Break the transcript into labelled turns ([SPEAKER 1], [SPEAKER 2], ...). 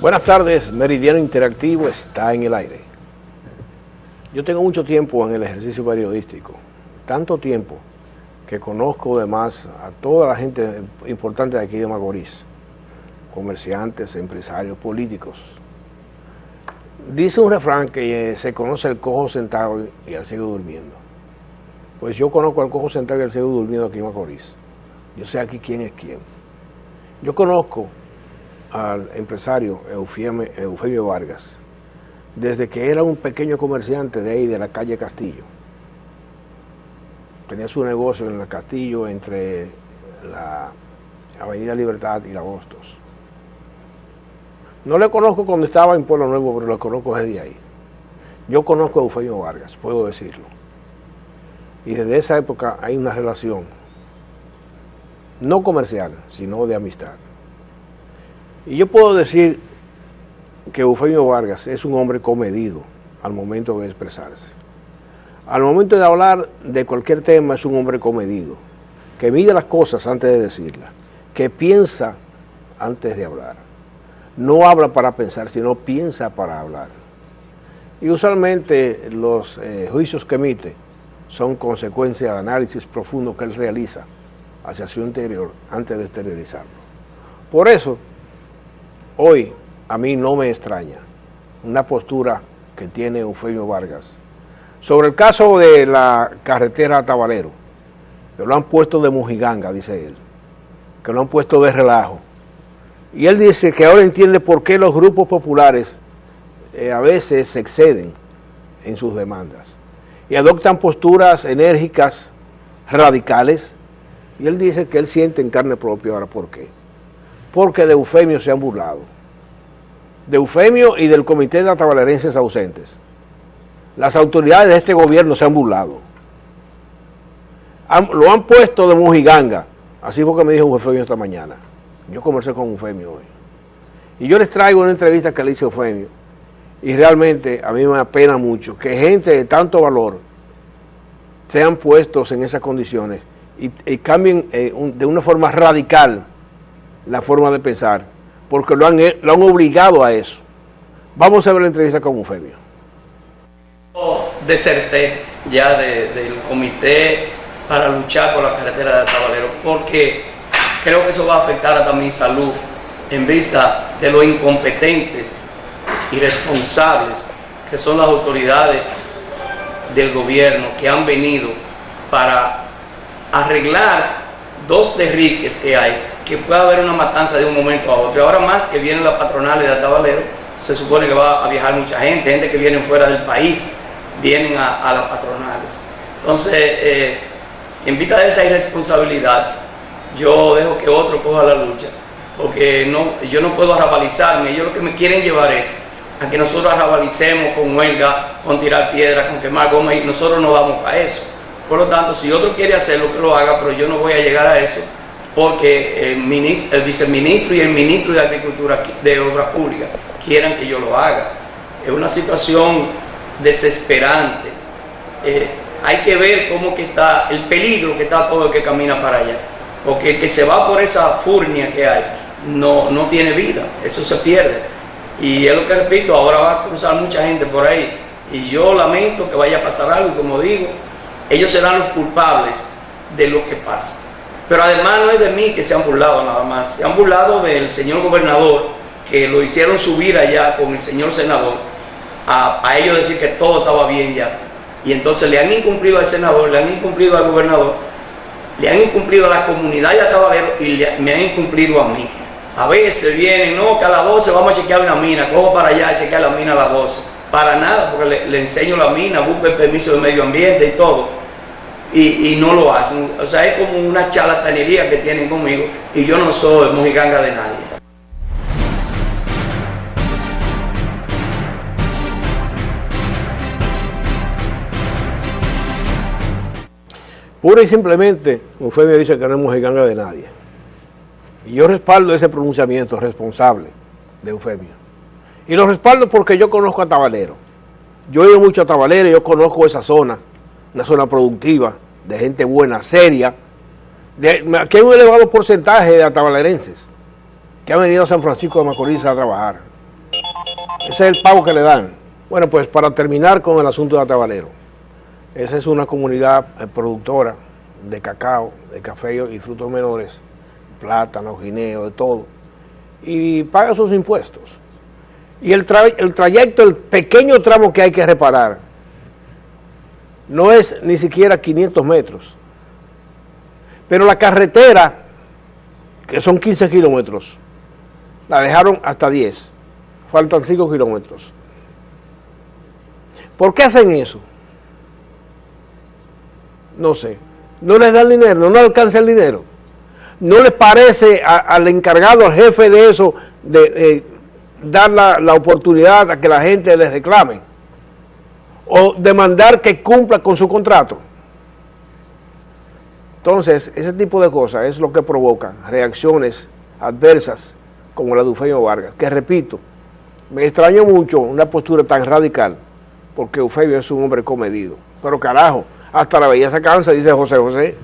[SPEAKER 1] Buenas tardes, Meridiano Interactivo está en el aire. Yo tengo mucho tiempo en el ejercicio periodístico, tanto tiempo que conozco además a toda la gente importante de aquí de Macorís, comerciantes, empresarios, políticos. Dice un refrán que eh, se conoce el cojo sentado y el ciego durmiendo. Pues yo conozco al cojo sentado y al ciego durmiendo aquí en Macorís. Yo sé aquí quién es quién. Yo conozco al empresario Eufemio, Vargas, desde que era un pequeño comerciante de ahí, de la calle Castillo. Tenía su negocio en el Castillo entre la Avenida Libertad y la Hostos. No le conozco cuando estaba en Pueblo Nuevo, pero lo conozco desde ahí. Yo conozco a Eufemio Vargas, puedo decirlo. Y desde esa época hay una relación, no comercial, sino de amistad. Y yo puedo decir que Eufemio Vargas es un hombre comedido al momento de expresarse. Al momento de hablar de cualquier tema es un hombre comedido, que mide las cosas antes de decirlas, que piensa antes de hablar. No habla para pensar, sino piensa para hablar. Y usualmente los eh, juicios que emite son consecuencia de análisis profundo que él realiza hacia su interior antes de exteriorizarlo. Por eso, Hoy a mí no me extraña una postura que tiene Eufemio Vargas sobre el caso de la carretera Tabalero, que lo han puesto de mujiganga, dice él, que lo han puesto de relajo. Y él dice que ahora entiende por qué los grupos populares eh, a veces se exceden en sus demandas y adoptan posturas enérgicas, radicales, y él dice que él siente en carne propia ahora por qué porque de Eufemio se han burlado. De Eufemio y del Comité de Atabalerenses ausentes. Las autoridades de este gobierno se han burlado. lo han puesto de mujiganga. Así fue que me dijo Eufemio esta mañana. Yo conversé con Eufemio hoy. Y yo les traigo una entrevista que le hice a Eufemio. Y realmente a mí me apena mucho que gente de tanto valor sean puestos en esas condiciones y, cambien eh, de una forma radical la forma de pensar, porque lo han, lo han obligado a eso. Vamos a ver la entrevista con Eufemio.
[SPEAKER 2] Deserté ya del comité para luchar por la carretera de Tabalero, porque creo que eso va a afectar a mi salud en vista de lo incompetentes y responsables que son las autoridades del gobierno que han venido para arreglar dos derriques que hay que pueda haber una matanza de un momento a otro. Ahora más que vienen las patronales de Atabalero, se supone que va a viajar mucha gente, gente que viene fuera del país, vienen a, las patronales. Entonces, eh, en vista de esa irresponsabilidad, yo dejo que otro coja la lucha, porque no, yo no puedo arrabalizarme, ellos lo que me quieren llevar es a que nosotros arrabalicemos con huelga, con tirar piedras, con quemar goma, y nosotros no vamos a eso. Por lo tanto, si otro quiere hacerlo, que lo haga, pero yo no voy a llegar a eso, porque el, viceministro y el ministro de Agricultura de Obras Públicas quieran que yo lo haga. Es una situación desesperante. Eh, hay que ver cómo que está el peligro que está todo el que camina para allá. Porque el que se va por esa furnia que hay no, no tiene vida, eso se pierde. Y es lo que repito, ahora va a cruzar mucha gente por ahí. Y yo lamento que vaya a pasar algo, como digo, ellos serán los culpables de lo que pasa. Pero además no es de mí que se han burlado nada más, se han burlado del señor gobernador, que lo hicieron subir allá con el señor senador, a, ellos decir que todo estaba bien ya. Y entonces le han incumplido al senador, le han incumplido al gobernador, le han incumplido a la comunidad de Atabalero y me han incumplido a mí. A veces vienen, no, que a las 12 vamos a chequear una mina, cojo para allá a chequear la mina a las 12. Para nada, porque le, le enseño la mina, busco el permiso de medio ambiente y todo y, no lo hacen. O sea, es como una charlatanería que tienen conmigo y yo no soy mojiganga de nadie.
[SPEAKER 1] Pura y simplemente, Eufemio dice que no es mojiganga de nadie. Y yo respaldo ese pronunciamiento responsable de Eufemio. Y lo respaldo porque yo conozco a Tabalero. Yo he ido mucho a Tabalero, yo conozco esa zona una zona productiva, de gente buena, seria, de, que hay un elevado porcentaje de atabalerenses que han venido a San Francisco de Macorís a trabajar. Ese es el pago que le dan. Bueno, pues para terminar con el asunto de Atabalero. Esa es una comunidad eh, productora de cacao, de café y frutos menores, plátano, guineo, de todo, y paga sus impuestos. Y el, el trayecto, el pequeño tramo que hay que reparar, no es ni siquiera 500 metros. Pero la carretera, que son 15 kilómetros, la dejaron hasta 10. Faltan 5 kilómetros. ¿Por qué hacen eso? No sé. No les dan dinero, no les alcanza el dinero. No les parece al encargado, al jefe de eso, de, dar la, oportunidad a que la gente les reclame. O demandar que cumpla con su contrato. Entonces, ese tipo de cosas es lo que provoca reacciones adversas como la de Eufemio Vargas, que repito, me extraño mucho una postura tan radical porque Eufemio es un hombre comedido. Pero carajo, hasta la belleza cansa, dice José José.